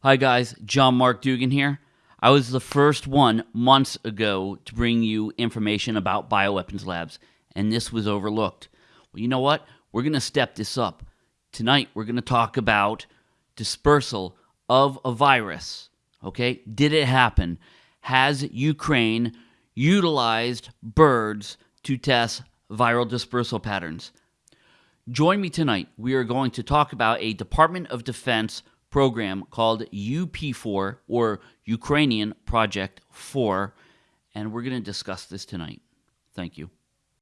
Hi, guys. John Mark Dougan here. I was the first one months ago to bring you information about bioweapons labs, and this was overlooked. Well, you know what? We're going to step this up. Tonight, we're going to talk about dispersal of a virus. Okay? Did it happen? Has Ukraine utilized birds to test viral dispersal patterns? Join me tonight. We are going to talk about a Department of Defense program called UP4 or Ukrainian Project 4, and we're going to discuss this tonight. Thank you.